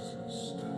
Jesus.